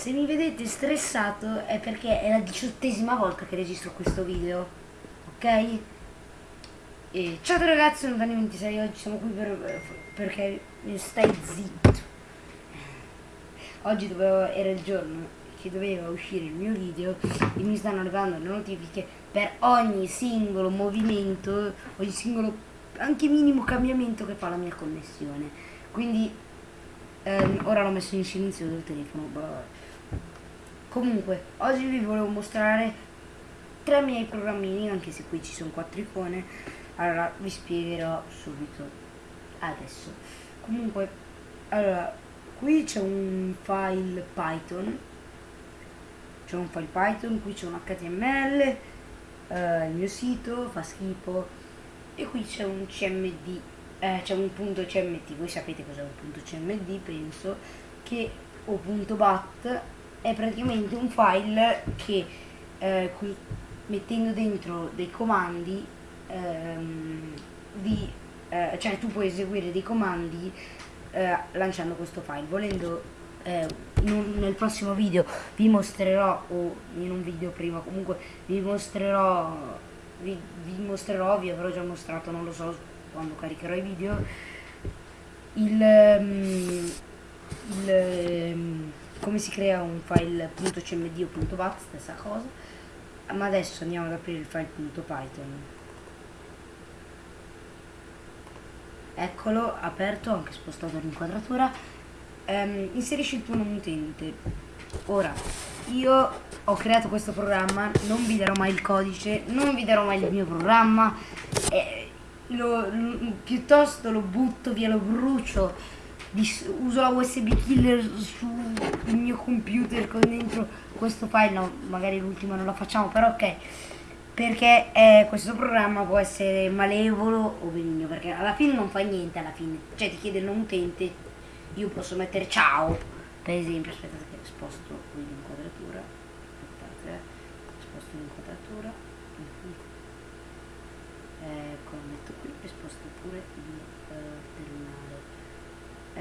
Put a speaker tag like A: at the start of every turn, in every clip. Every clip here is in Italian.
A: Se mi vedete stressato è perché è la diciottesima volta che registro questo video, ok? E ciao ragazzi, sono Dani26, oggi siamo qui per, perché stai zitto. Oggi dovevo, era il giorno che doveva uscire il mio video e mi stanno arrivando le notifiche per ogni singolo movimento, ogni singolo, anche minimo cambiamento che fa la mia connessione. Quindi ehm, ora l'ho messo in silenzio del telefono. Blah. Comunque, oggi vi volevo mostrare tre miei programmini, anche se qui ci sono quattro icone. Allora, vi spiegherò subito adesso. Comunque, allora, qui c'è un file Python. C'è un file Python, qui c'è un HTML, eh, il mio sito, fa schifo. E qui c'è un CMD, eh, c'è un punto CMD, voi sapete cos'è un punto CMD, penso, che, o punto BAT, è praticamente un file che eh, mettendo dentro dei comandi ehm, di, eh, cioè tu puoi eseguire dei comandi eh, lanciando questo file. Volendo eh, un, nel prossimo video vi mostrerò o in un video prima comunque vi mostrerò vi, vi mostrerò vi avrò già mostrato non lo so quando caricherò i video il, um, il um, come si crea un file .cmd o .bat, stessa cosa, ma adesso andiamo ad aprire il file .python. Eccolo, aperto, anche spostato l'inquadratura. Um, inserisci il tuo nome utente. Ora, io ho creato questo programma, non vi darò mai il codice, non vi darò mai il mio programma, eh, lo, lo, piuttosto lo butto via, lo brucio uso la USB killer sul mio computer con dentro questo file, no, magari l'ultima non la facciamo, però ok, perché eh, questo programma può essere malevolo o benigno, perché alla fine non fa niente, alla fine, cioè ti chiede il nome utente, io posso mettere ciao, per esempio, aspettate che sposto l'inquadratura, aspettate, sposto l'inquadratura, ecco, metto qui e sposto pure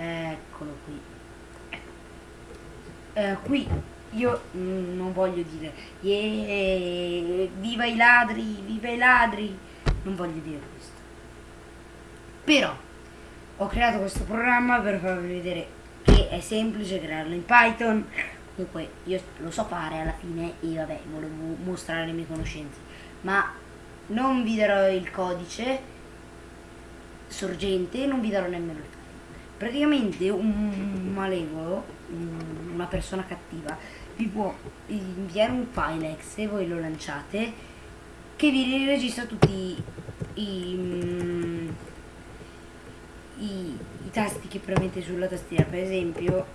A: eccolo qui. Eh, qui io non voglio dire yeah, viva i ladri viva i ladri. Non voglio dire questo. Però ho creato questo programma per farvi vedere che è semplice crearlo in Python. Comunque io lo so fare alla fine e vabbè volevo mostrare le mie conoscenze. Ma non vi darò il codice sorgente non vi darò nemmeno il codice praticamente un malevolo, una persona cattiva, vi può inviare un file exe, voi lo lanciate, che vi registra tutti i, i, i, i tasti che premete sulla tastiera. Per esempio,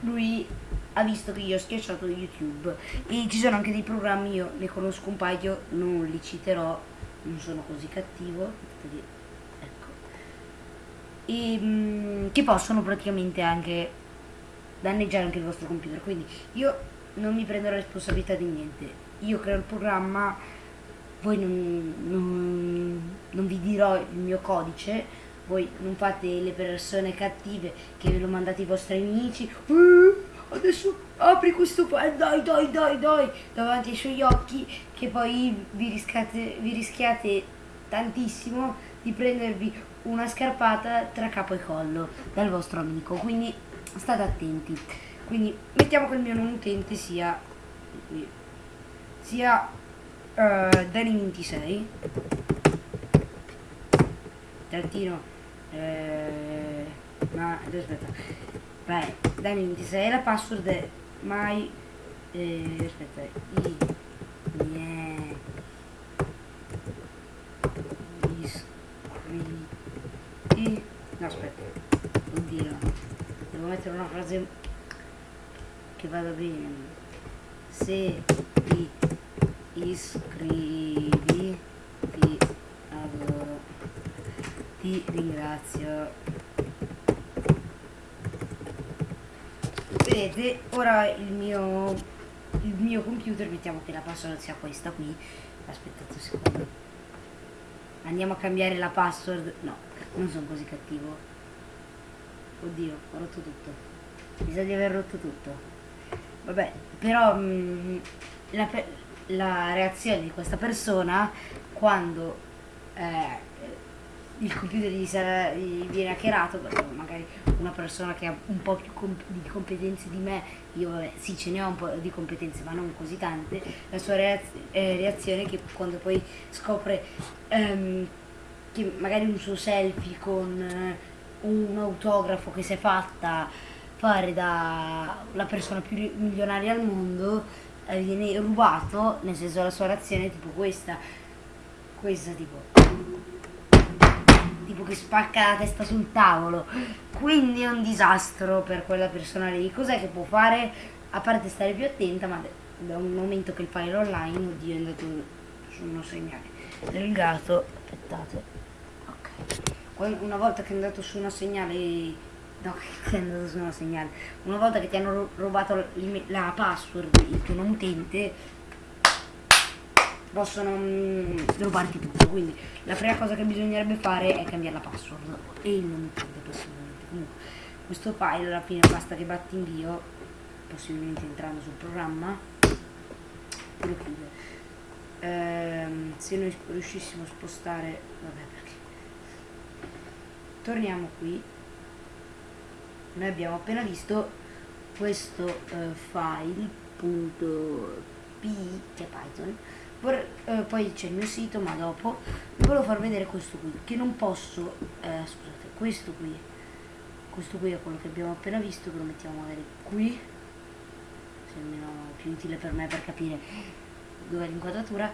A: lui ha visto che io ho schiacciato YouTube e ci sono anche dei programmi, io ne conosco un paio, non li citerò, non sono così cattivo e, mm, che possono praticamente anche danneggiare anche il vostro computer. Quindi io non mi prendo la responsabilità di niente. Io creo il programma voi non, non, non vi dirò il mio codice voi non fate le persone cattive che ve lo mandate ai vostri amici. Uh, adesso apri questo file dai dai dai dai davanti ai suoi occhi che poi vi rischiate, vi rischiate tantissimo di prendervi una scarpata tra capo e collo dal vostro amico quindi state attenti. Quindi mettiamo che il mio nome utente sia sia uh, Dani26 trattino eh, ma aspetta? Vai Dani26 la password è mai eh, aspetta i yeah. No, aspetta. Oddio. Devo mettere una frase che vada bene. Se ti iscrivi ti adoro. Ti ringrazio. Vedete, ora il mio il mio computer, mettiamo che la password sia questa qui. Aspettate un secondo. Andiamo a cambiare la password. No, non sono così cattivo. Oddio, ho rotto tutto. Mi sa di aver rotto tutto. vabbè, però mh, la, la, reazione di questa persona quando eh, il computer gli, sarà, gli viene hackerato, magari una persona che ha un po' più comp di competenze di me, io vabbè, sì ce ne ho un po' di competenze ma non così tante, la sua reaz eh, reazione che quando poi scopre ehm, che magari un suo selfie con eh, un autografo che si è fatta fare da persona più milionaria al mondo eh, viene rubato, nel senso la sua reazione è tipo questa, questa tipo. Tipo che spacca la testa sul tavolo. Quindi è un disastro per quella persona lì. Cos'è che può fare? A parte stare più attenta ma da un momento che il file online oddio è andato su uno segnale. Del gatto aspettate una volta che è andato su uno segnale no che è andato su uno segnale una volta che ti hanno rubato la password il tuo non utente possono mm, rubarti tutto. Quindi la prima cosa che bisognerebbe fare è cambiare la password e il nome utente possibilmente. Comunque questo file alla fine basta che batti invio possibilmente entrando sul programma e lo chiude. Ehm, se noi riuscissimo a spostare vabbè torniamo qui. Noi abbiamo appena visto questo uh, file punto p che è python. Vor eh, poi c'è il mio sito ma dopo vi volevo far vedere questo qui che non posso eh, scusate questo qui. Questo qui è quello che abbiamo appena visto che lo mettiamo magari qui. Se almeno più utile per me per capire dov'è l'inquadratura.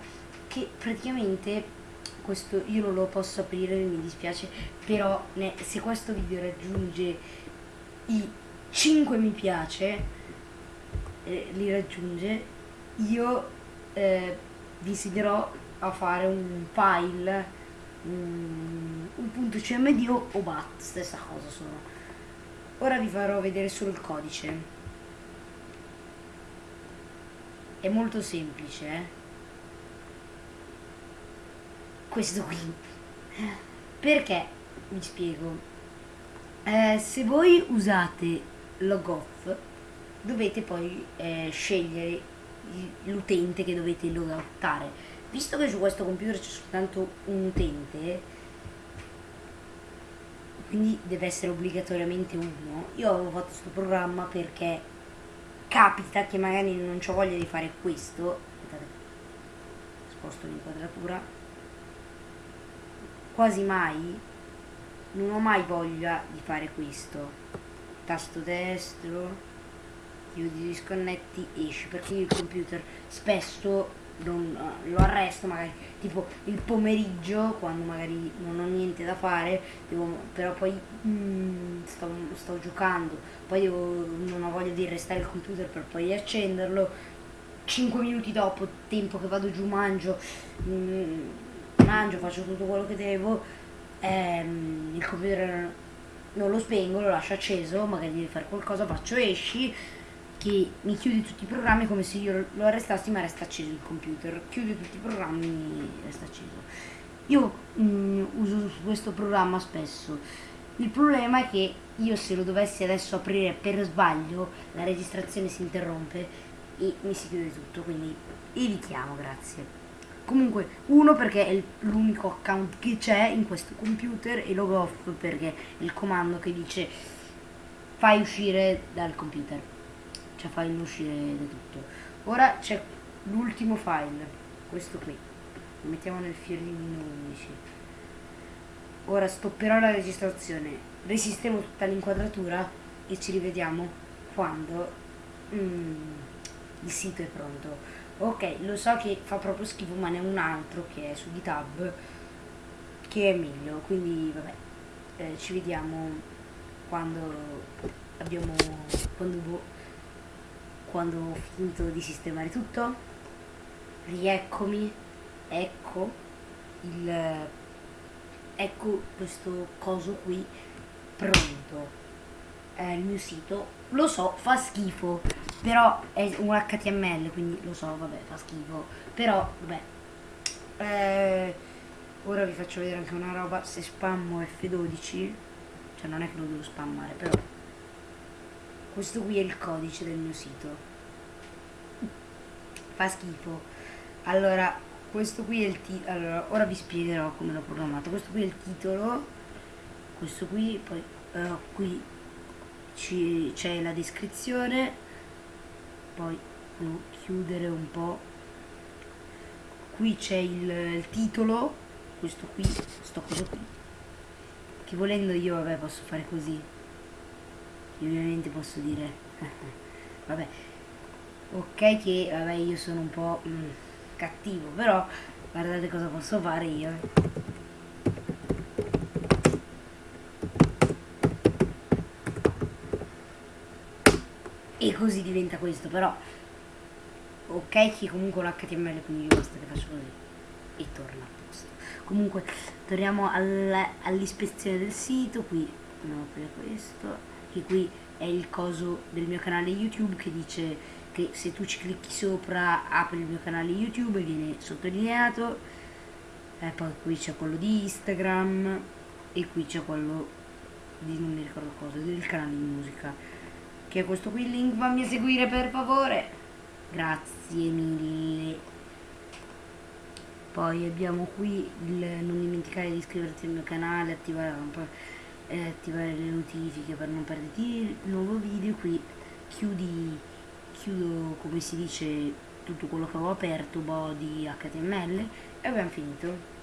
A: Che praticamente questo io non lo posso aprire mi dispiace però ne, se questo video raggiunge i 5 mi piace eh, li raggiunge io eh, vi insiderò a fare un file un, un punto cmd o bat stessa cosa sono ora vi farò vedere solo il codice è molto semplice eh? Questo qui. Perché? Vi spiego. Eh, se voi usate logoff dovete poi eh, scegliere l'utente che dovete logoutare. Visto che su questo computer c'è soltanto un utente, quindi deve essere obbligatoriamente uno, io avevo fatto questo programma perché capita che magari non ho voglia di fare questo, sposto l'inquadratura, quasi mai, non ho mai voglia di fare questo, tasto destro, chiudi, disconnetti, esci, perché io il computer spesso non, lo arresto magari tipo il pomeriggio quando magari non ho niente da fare devo, però poi mm, sto, sto, giocando poi devo, non ho voglia di restare il computer per poi accenderlo. 5 minuti dopo tempo che vado giù mangio mm, mangio faccio tutto quello che devo ehm, il computer non lo spengo lo lascio acceso magari devi fare qualcosa faccio esci che mi chiude tutti i programmi come se io lo arrestassi ma resta acceso il computer. Chiude tutti i programmi e resta acceso. Io mh, mm, uso questo programma spesso. Il problema è che io se lo dovessi adesso aprire per sbaglio la registrazione si interrompe e mi si chiude tutto quindi evitiamo grazie comunque uno perché è l'unico account che c'è in questo computer e log off perché è il comando che dice fai uscire dal computer. Cioè file uscire da tutto. Ora c'è l'ultimo file questo qui. Lo mettiamo nel fiorino 11 ora stopperò la registrazione. Resistemo tutta l'inquadratura e ci rivediamo quando mm, il sito è pronto ok lo so che fa proprio schifo ma ne è un altro che è su github che è meglio quindi vabbè eh, ci vediamo quando abbiamo quando quando ho finito di sistemare tutto. Rieccomi ecco il ecco questo coso qui pronto è il mio sito. Lo so fa schifo però è un html quindi lo so vabbè fa schifo. Però vabbè. Eh, ora vi faccio vedere anche una roba se spammo F12 cioè non è che lo devo spammare però questo qui è il codice del mio sito. Fa schifo. Allora questo qui è il titolo allora ora vi spiegherò come l'ho programmato. Questo qui è il titolo questo qui poi uh, qui c'è la descrizione poi devo chiudere un po' qui c'è il, il, titolo questo qui sto cosa qui. Che volendo io vabbè posso fare così. Io ovviamente posso dire vabbè. Ok che vabbè io sono un po' mm, cattivo però guardate cosa posso fare io così diventa questo però ok che comunque l'HTML quindi basta che faccio così e torna a posto. Comunque torniamo all'ispezione del sito qui andiamo a aprire questo che qui è il coso del mio canale youtube che dice che se tu ci clicchi sopra apre il mio canale youtube e viene sottolineato e poi qui c'è quello di instagram e qui c'è quello di non mi ricordo cosa del canale di musica che è questo qui il link fammi seguire per favore. Grazie mille. Poi abbiamo qui il non dimenticare di iscriverti al mio canale attivare, eh, attivare le notifiche per non perderti il nuovo video. Qui chiudi chiudo come si dice tutto quello che avevo aperto body html e abbiamo finito.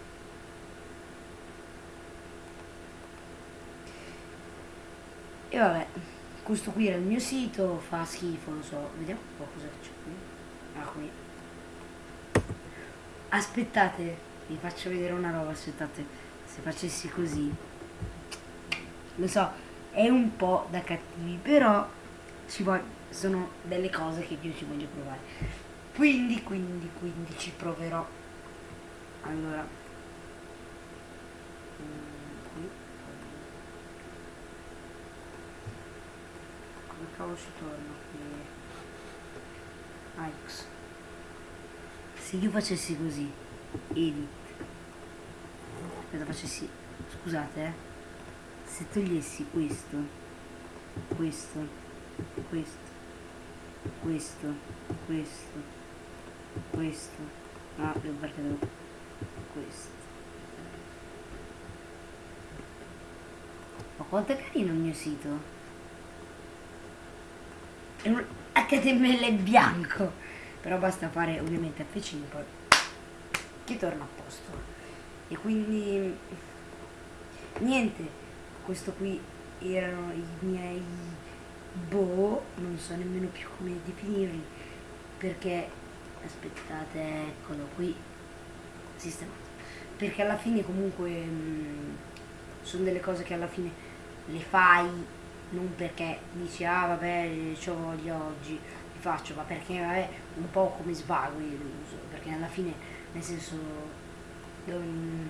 A: E vabbè questo qui era il mio sito fa schifo lo so vediamo un po' cosa c'è qui. Ah qui. Aspettate vi faccio vedere una roba aspettate se facessi così. Lo so è un po' da cattivi però ci voglio, sono delle cose che io ci voglio provare. Quindi quindi quindi ci proverò. Allora cavolo si torna qui. Ix se io facessi così edit. Aspetta facessi scusate eh. Se togliessi questo questo questo questo questo questo. No devo partire questo. Ma quanto è carino il mio sito HTML bianco. Però basta fare ovviamente F5 che torna a posto? E quindi niente questo qui erano i miei boh non so nemmeno più come definirli perché aspettate eccolo qui sistemato. Perché alla fine comunque mh, mm, sono delle cose che alla fine le fai non perché dici ah vabbè ci voglio oggi li faccio ma perché vabbè un po' come svago io li uso perché alla fine nel senso non,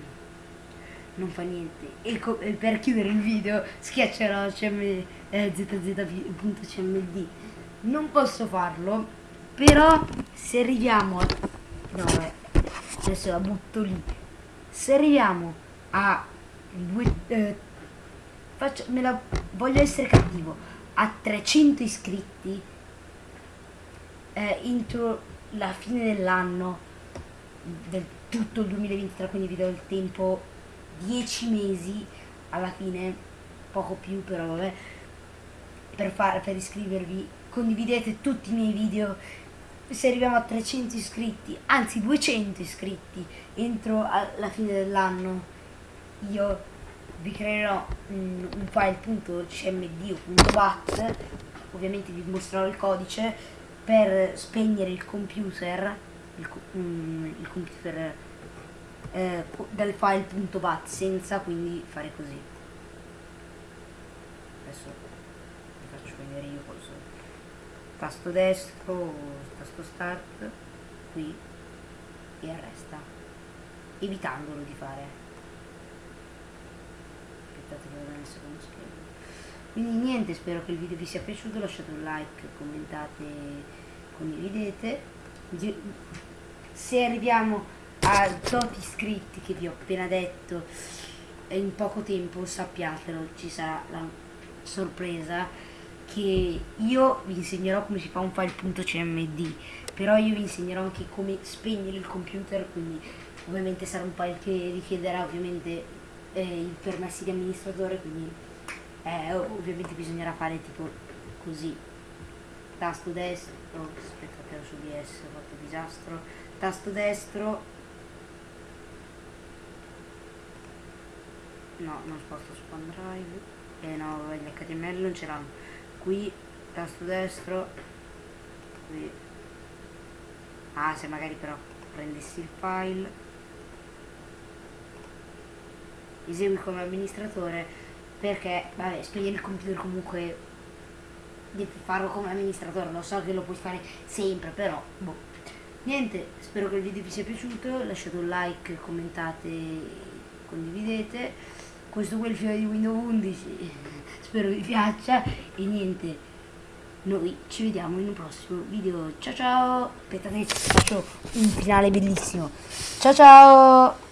A: non fa niente. E, per chiudere il video schiaccerò cm, eh, zz.cmd non posso farlo però se arriviamo no vabbè adesso la butto lì. Se arriviamo a due, eh, faccio, me la voglio essere cattivo. A 300 iscritti eh, entro la fine dell'anno del tutto il 2023 quindi vi do il tempo 10 mesi alla fine poco più però vabbè per fare per iscrivervi. Condividete tutti i miei video. Se arriviamo a 300 iscritti anzi 200 iscritti entro la fine dell'anno io vi creerò un, un file.cmd o .bat ovviamente vi mostrerò il codice per spegnere il computer il, um, il computer eh, dal file.bat senza quindi fare così. Adesso vi faccio vedere io cosa tasto destro tasto start qui e arresta evitandolo di fare vado nel secondo schermo quindi niente spero che il video vi sia piaciuto lasciate un like commentate condividete. Se arriviamo a tot iscritti che vi ho appena detto in poco tempo sappiatelo ci sarà la sorpresa che io vi insegnerò come si fa un file.cmd però io vi insegnerò anche come spegnere il computer quindi ovviamente sarà un file che richiederà ovviamente eh, i permessi di amministratore quindi eh, ovviamente bisognerà fare tipo così. Tasto destro oh, aspettate su ds ho fatto disastro. Tasto destro. No non sposto su OneDrive. E eh, no gli HTML non ce l'hanno. Qui tasto destro. Qui. Ah se magari però prendessi il file esegui come amministratore perché vabbè spegnere il computer comunque devi farlo come amministratore lo so che lo puoi fare sempre però boh. Niente spero che il video vi sia piaciuto lasciate un like commentate condividete. Questo è il filo di Windows 11 spero vi piaccia. E niente noi ci vediamo in un prossimo video. Ciao ciao. Aspettate faccio un finale bellissimo. Ciao ciao